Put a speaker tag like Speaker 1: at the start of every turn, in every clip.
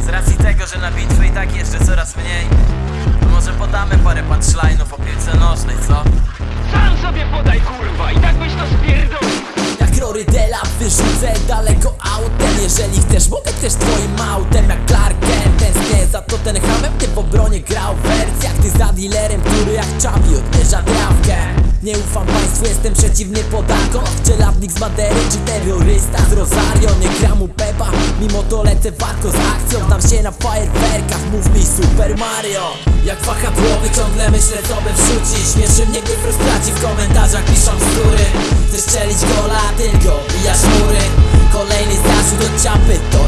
Speaker 1: Z racji tego, że na bitwy i tak jeszcze coraz mniej To może podamy parę punchline'ów o piłce nożnej, co?
Speaker 2: Sam sobie podaj kurwa i tak byś to spierdolił.
Speaker 3: Jak Rory Dela wyrzucę daleko autem. Jeżeli chcesz, mogę też twoim autem. Jak Nie ufam państwu, jestem przeciwny podakom Czeladnik z Madery czy terrorysta z Rosario. Nie gram u Pepa, mimo to lecę warko z akcją. Dam się na fajerwerkach, mów mi Super Mario. Jak wahadłowy ciągle myślę co by wrzucić. Śmieszy mnie gdy frustraci w komentarzach piszą skóry Chcesz strzelić gola, tylko bijasz mury. Kolejny zarzut od ciapy, tony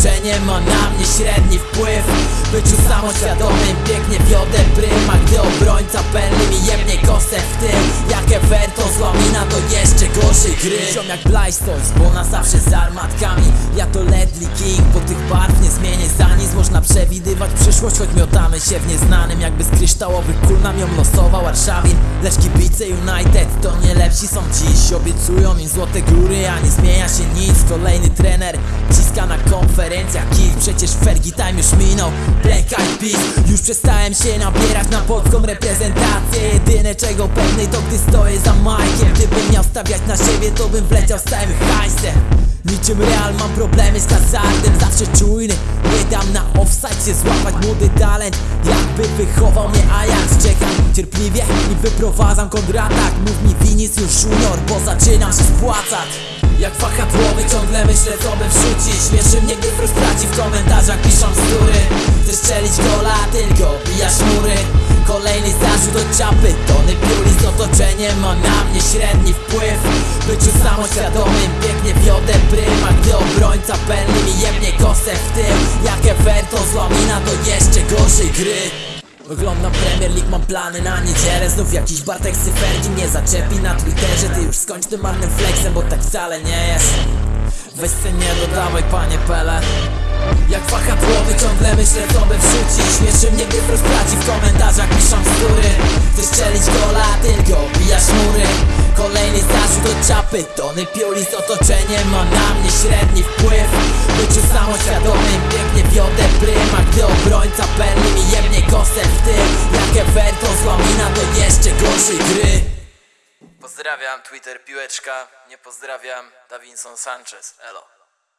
Speaker 3: piuli z otoczeniem Ma na mnie średni wpływ. Byciu samoświadomym pięknie wiodę prym A gdy obrońca perli mi jebnie kosę w tył. Jak Everton złamina to jeszcze gorszy gry. Ziom jak Blastoise, bo na zawsze z armatkami. Ja to Ledley King, bo tych barw nie zmienię za nic. Można przewidywać przyszłość, choć miotamy się w nieznanym Jakby z kryształowych nam ją losował Warszawin Lecz kibice United to nie lepsi są dziś. Obiecują im złote góry, a nie zmienia się nic. Kolejny trener ciska na konferencjach kick Przecież Fergie time już minął. Black Eyed Peas. Już przestałem się nabierać na polską reprezentację. Jedyne czego pewny to gdy stoję za Mike'iem Gdybym miał stawiać na siebie to bym wleciał z całym hajsem Niczym real mam problemy z hazardem Zawsze czujny, nie dam na offside się złapać Młody talent, jakby wychował mnie Ajax Czekam cierpliwie i wyprowadzam kontratak Mów mi Vinicius Junior, bo zaczynam się spłacać. Jak wahadłowy ciągle myślę co by wrzucić. Śmieszy mnie gdy frustraci w komentarzach piszą bzdury. Chcesz strzelić gola, tylko bijasz mury. Kolejny zarzut od ciapy, tony piuli z otoczeniem Ma na mnie średni wpływ. Byciu samoświadomym perli mi jebnie kosę w tył Jak Everton złamina to jeszcze gorszej gry. Oglądam Premier League, mam plany na niedzielę. Znów jakiś Bartek Cyferki mnie zaczepi na Twitterze. Ty już skończ tym marnym flexem, bo tak wcale nie jest. Weź se nie dodawaj panie Pele. Jak wahadłowy ciągle myślę co by wrzucić. Śmieszy mnie gdy frustraci w komentarzach piszą bzdury. Chcesz strzelić Od czapy, tony piuli z otoczeniem Ma na mnie średni wpływ. Byciu samoświadomym pięknie wiodę prym. A gdy obrońca perli mi jebnie kosę w tył Jak Everton złamina to jeszcze gorszej gry.
Speaker 1: Pozdrawiam, Twitter Piłeczka. Nie pozdrawiam, Davinson Sanchez, elo